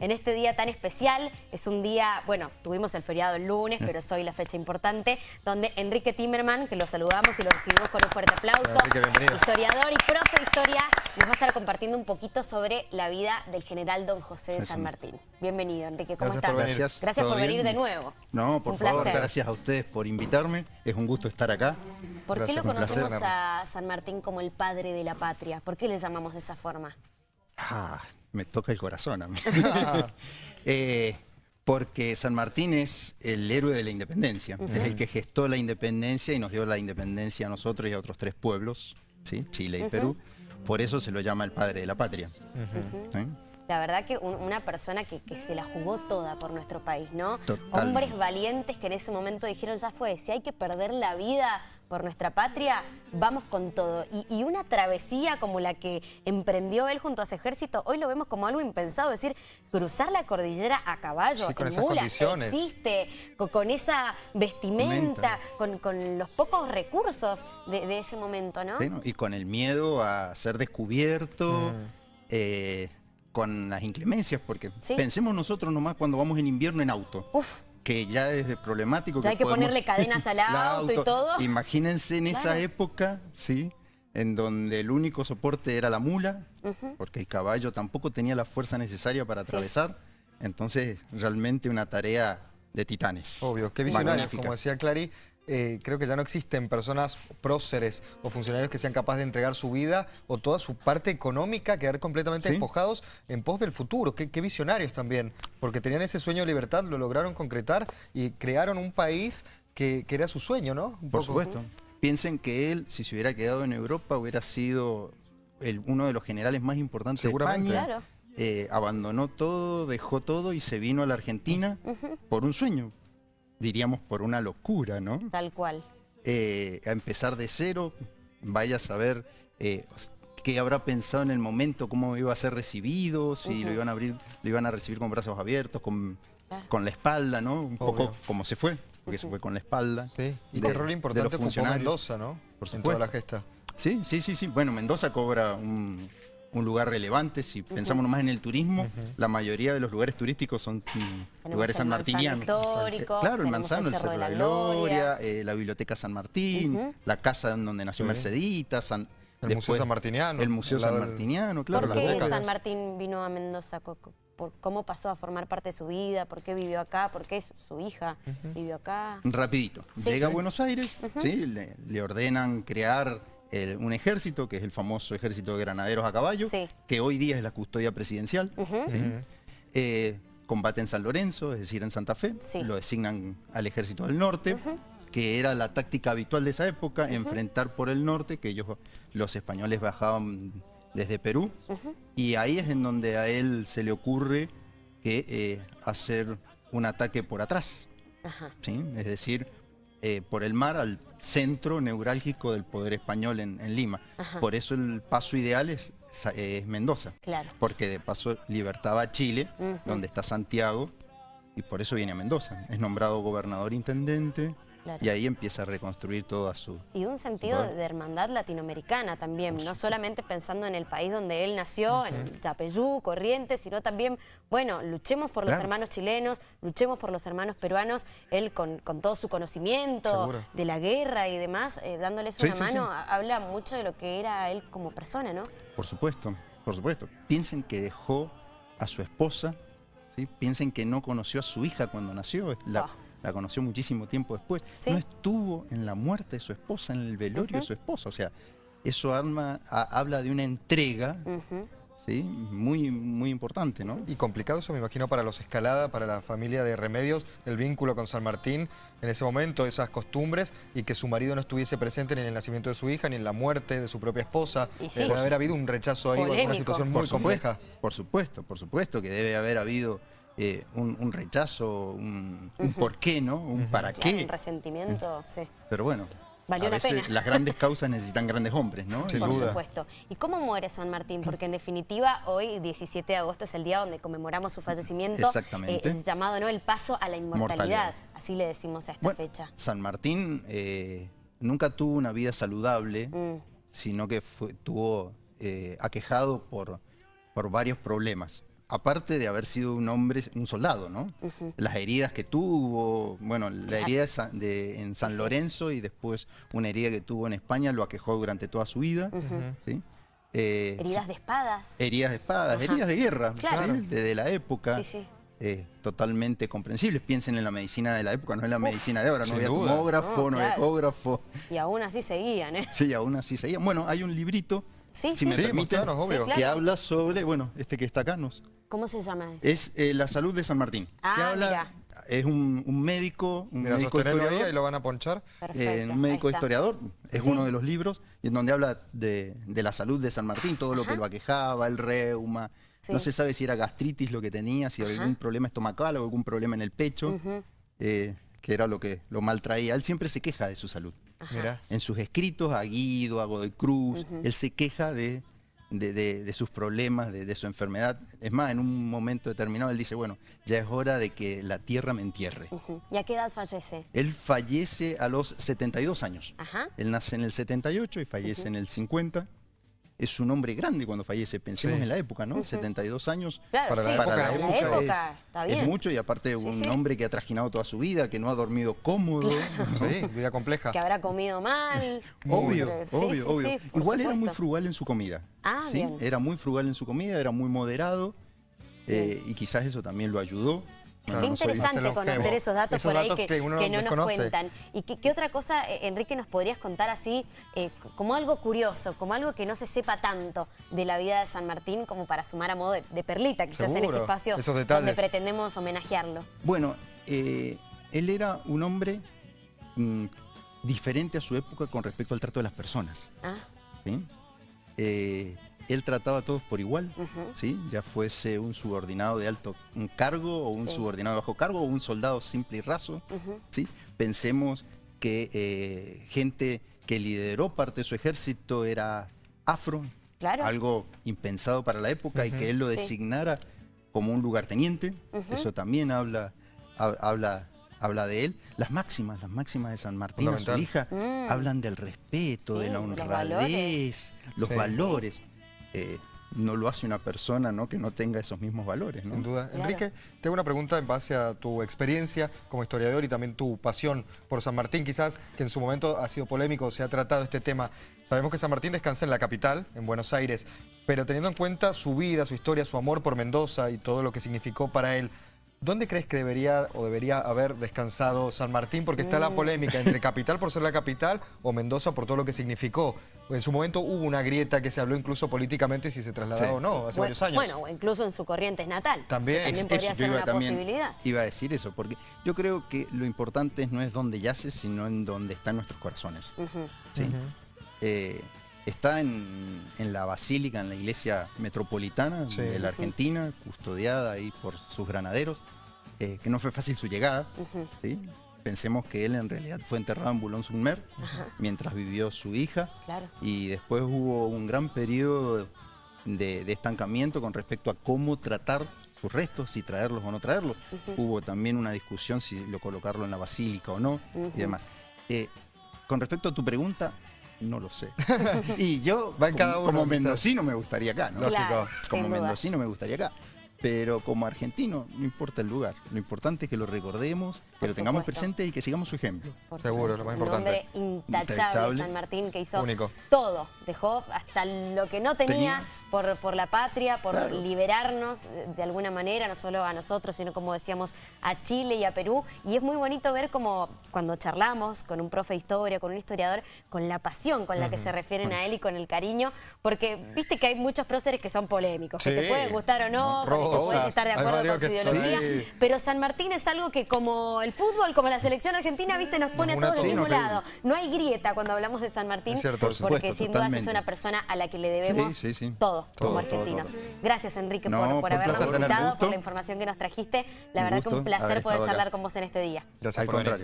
en este día tan especial. Es un día, bueno, tuvimos el feriado el lunes, pero es hoy la fecha importante, donde Enrique Timerman, que lo saludamos y lo recibimos con un fuerte aplauso, historiador y profe de historia, nos va a estar compartiendo un poquito sobre la vida del general Don José de San Martín. Bienvenido, Enrique, ¿cómo estás? gracias. Gracias por venir de nuevo. No, por favor, gracias a ustedes por invitarme. Es un gusto estar acá. ¿Por qué lo conocemos a San Martín como el padre de la patria? ¿Por qué le llamamos de esa forma? Ah, me toca el corazón a mí. Eh, porque San Martín es el héroe de la independencia, es el que gestó la independencia y nos dio la independencia a nosotros y a otros tres pueblos, ¿sí? Chile y Perú. Por eso se lo llama el padre de la patria. La verdad que una persona que, se la jugó toda por nuestro país, ¿no? Hombres valientes que en ese momento dijeron, ya fue, si hay que perder la vida por nuestra patria, vamos con todo. Y, una travesía como la que emprendió él junto a su ejército, hoy lo vemos como algo impensado, es decir, cruzar la cordillera a caballo, en mula, existe, con, esa vestimenta, con, los pocos recursos de, ese momento, ¿no? y con el miedo a ser descubierto, mm. eh, con las inclemencias, porque pensemos nosotros nomás cuando vamos en invierno en auto. Uf que ya es problemático. Ya hay que ponerle cadenas al auto, y todo. Imagínense en esa época, ¿sí? En donde el único soporte era la mula, porque el caballo tampoco tenía la fuerza necesaria para atravesar. Entonces, realmente una tarea de titanes. Obvio, qué visionarios, como decía Clary. Eh, creo que ya no existen personas próceres o funcionarios que sean capaces de entregar su vida o toda su parte económica, quedar completamente despojados en pos del futuro. Qué, visionarios también, porque tenían ese sueño de libertad, lo lograron concretar y crearon un país que, era su sueño, ¿no? Por supuesto. Piensen que él, si se hubiera quedado en Europa, hubiera sido uno de los generales más importantes de España. Eh, abandonó todo, dejó todo y se vino a la Argentina por un sueño, diríamos por una locura, ¿no? Tal cual. Eh, a empezar de cero, vaya a saber eh, qué habrá pensado en el momento, cómo iba a ser recibido, si lo iban a abrir, lo iban a recibir con brazos abiertos, con, con la espalda, ¿no? Un poco como se fue, porque se fue con la espalda. Sí, y qué rol importante ocupó Mendoza, ¿no? Por supuesto. En toda la gesta. Sí, sí, sí, sí. Bueno, Mendoza cobra un un lugar relevante. Si pensamos nomás en el turismo, la mayoría de los lugares turísticos son lugares sanmartinianos. claro, el Manzano, el Cerro de la Gloria, eh, la Biblioteca San Martín, la casa donde nació Mercedita, San, el Museo San Martiniano. El Museo San Martiniano, claro. ¿Por qué San Martín vino a Mendoza? ¿Cómo pasó a formar parte de su vida? ¿Por qué vivió acá? ¿Por qué su hija vivió acá? Rapidito. Llega a Buenos Aires, ¿sí? le ordenan crear un ejército, que es el famoso ejército de granaderos a caballo, que hoy día es la custodia presidencial. Eh, combate en San Lorenzo, es decir, en Santa Fe, lo designan al ejército del norte, que era la táctica habitual de esa época, enfrentar por el norte, que ellos, los españoles bajaban desde Perú, y ahí es en donde a él se le ocurre que eh, hacer un ataque por atrás, es decir, eh, por el mar al centro neurálgico del poder español en, Lima. Por eso el paso ideal es, Mendoza. Claro. Porque de paso libertaba Chile, donde está Santiago, y por eso viene a Mendoza. Es nombrado gobernador intendente, y ahí empieza a reconstruir toda su... Y un sentido de hermandad latinoamericana también, no solamente pensando en el país donde él nació, en Chapeyú, Corrientes, sino también, bueno, luchemos por los hermanos chilenos, luchemos por los hermanos peruanos, él con, todo su conocimiento de la guerra y demás, eh, dándoles una mano, habla mucho de lo que era él como persona, ¿no? Por supuesto, por supuesto. Piensen que dejó a su esposa, ¿sí? piensen que no conoció a su hija cuando nació, la, la conoció muchísimo tiempo después, no estuvo en la muerte de su esposa, en el velorio de su esposa. O sea, eso arma, habla de una entrega ¿sí? muy, muy importante. ¿no? Y complicado eso, me imagino, para los Escalada, para la familia de Remedios, el vínculo con San Martín en ese momento, esas costumbres, y que su marido no estuviese presente ni en el nacimiento de su hija, ni en la muerte de su propia esposa. Debe haber habido un rechazo ahí, una situación muy compleja. Por supuesto, por supuesto que debe haber habido eh, un, rechazo, un, por qué, ¿no? Un para qué. Un resentimiento, sí. Pero bueno, a veces las grandes causas necesitan grandes hombres, ¿no? Por supuesto. ¿Y cómo muere San Martín? Porque en definitiva hoy, 17 de agosto, es el día donde conmemoramos su fallecimiento. Exactamente. Eh, es llamado ¿no? el paso a la inmortalidad. Así le decimos a esta fecha. San Martín eh, nunca tuvo una vida saludable, mm. sino que fue, tuvo aquejado por, por varios problemas aparte de haber sido un hombre, un soldado, ¿no? Las heridas que tuvo, bueno, la herida de, en San Lorenzo y después una herida que tuvo en España lo aquejó durante toda su vida, ¿sí? Eh, heridas de espadas. Heridas de espadas, heridas de guerra, desde la época. Eh, totalmente comprensibles. Piensen en la medicina de la época, no en la medicina de ahora. No había tomógrafo, no, había ecógrafo. Y aún así seguían, ¿eh? Sí, aún así seguían. Bueno, hay un librito, si me permiten, que habla sobre, bueno, este que está acá, nos, ¿Cómo se llama ese? Es eh, La Salud de San Martín. Ah, habla, Es un, médico, un médico historiador. y lo van a ponchar. Eh, un médico historiador, es uno de los libros, en donde habla de, la salud de San Martín, todo lo que lo aquejaba, el reuma. No se sabe si era gastritis lo que tenía, si había algún problema estomacal o algún problema en el pecho, eh, que era lo que lo maltraía. Él siempre se queja de su salud. En sus escritos a Guido, a Godoy Cruz, él se queja de de, sus problemas, de, su enfermedad. Es más, en un momento determinado él dice, bueno, ya es hora de que la tierra me entierre. ¿Y a qué edad fallece? Él fallece a los 72 años. Él nace en el 78 y fallece en el 50 es un hombre grande cuando fallece. Pensemos en la época, ¿no? 72 años. para, la, época, es, mucho y aparte un hombre que ha trajinado toda su vida, que no ha dormido cómodo. Sí, vida compleja. Que habrá comido mal. obvio, obvio, obvio. Igual era muy frugal en su comida. Ah, bien. Era muy frugal en su comida, era muy moderado eh, y quizás eso también lo ayudó. Qué interesante conocer esos datos por ahí que, no nos cuentan. ¿Y qué, otra cosa, eh, Enrique, nos podrías contar así, eh, como algo curioso, como algo que no se sepa tanto de la vida de San Martín como para sumar a modo de, perlita, quizás en este espacio donde pretendemos homenajearlo? Bueno, eh, él era un hombre mm, diferente a su época con respecto al trato de las personas. Ah. ¿sí? Él trataba a todos por igual, ¿sí? ya fuese un subordinado de alto cargo o un subordinado de bajo cargo o un soldado simple y raso. ¿sí? Pensemos que eh, gente que lideró parte de su ejército era afro, algo impensado para la época y que él lo designara como un lugarteniente, eso también habla, habla, habla de él. Las máximas, las máximas de San Martín, su hija, mm. hablan del respeto, de la honradez, los valores. Eh, no lo hace una persona ¿no? que no tenga esos mismos valores. Sin duda. Enrique, tengo una pregunta en base a tu experiencia como historiador y también tu pasión por San Martín, quizás que en su momento ha sido polémico, se ha tratado este tema. Sabemos que San Martín descansa en la capital, en Buenos Aires, pero teniendo en cuenta su vida, su historia, su amor por Mendoza y todo lo que significó para él, ¿Dónde crees que debería o debería haber descansado San Martín? Porque está la mm. polémica entre capital por ser la capital o Mendoza por todo lo que significó. En su momento hubo una grieta que se habló incluso políticamente si se trasladaba o no, hace varios años. Bueno, incluso en su corriente natal. También. También podría ser una posibilidad. Iba a decir eso, porque yo creo que lo importante no es dónde yace, sino en dónde están nuestros corazones. Eh, está en, la basílica, en la iglesia metropolitana de la Argentina, custodiada ahí por sus granaderos, eh, que no fue fácil su llegada. Pensemos que él en realidad fue enterrado en Boulogne-sur-Mer mientras vivió su hija. Y después hubo un gran periodo de, estancamiento con respecto a cómo tratar sus restos, si traerlos o no traerlos. Hubo también una discusión si lo colocarlo en la basílica o no y demás. Eh, con respecto a tu pregunta, no lo sé. y yo, como, mendocino, me gustaría acá, ¿no? como mendocino me gustaría acá. Pero como argentino, no importa el lugar. Lo importante es que lo recordemos, que lo tengamos presente y que sigamos su ejemplo. Seguro, lo más importante. Un hombre intachable, San Martín, que hizo todo. Dejó hasta lo que no tenía por, por la patria, por liberarnos de alguna manera, no solo a nosotros, sino como decíamos, a Chile y a Perú. Y es muy bonito ver como cuando charlamos con un profe de historia, con un historiador, con la pasión con la que se refieren a él y con el cariño, porque viste que hay muchos próceres que son polémicos, que te pueden gustar o no, que puedes estar de acuerdo con su ideología, pero San Martín es algo que como el fútbol, como la selección argentina, viste, nos pone a todos del mismo lado. No hay grieta cuando hablamos de San Martín, porque sin duda es una persona a la que le debemos todo como argentinos. Gracias, Enrique, por, habernos visitado, por la información que nos trajiste. La verdad que un placer poder charlar con vos en este día. Gracias, al contrario.